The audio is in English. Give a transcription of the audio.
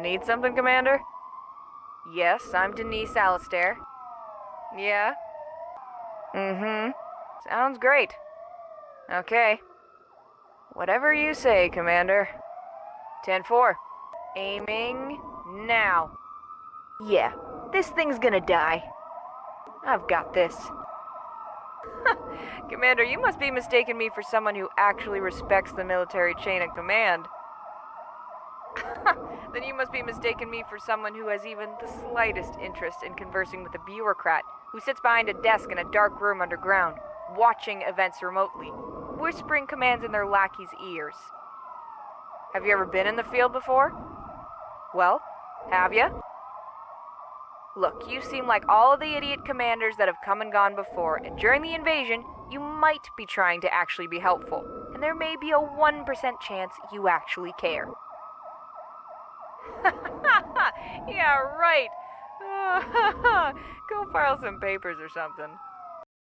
Need something, Commander? Yes, I'm Denise Alistair. Yeah? Mm-hmm. Sounds great. Okay. Whatever you say, Commander. 10-4. Aiming now. Yeah, this thing's gonna die. I've got this. Commander, you must be mistaking me for someone who actually respects the military chain of command. then you must be mistaking me for someone who has even the slightest interest in conversing with a bureaucrat who sits behind a desk in a dark room underground, watching events remotely, whispering commands in their lackey's ears. Have you ever been in the field before? Well, have you? Look, you seem like all of the idiot commanders that have come and gone before, and during the invasion, you might be trying to actually be helpful, and there may be a 1% chance you actually care. yeah, right. Go file some papers or something.